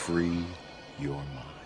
free your mind.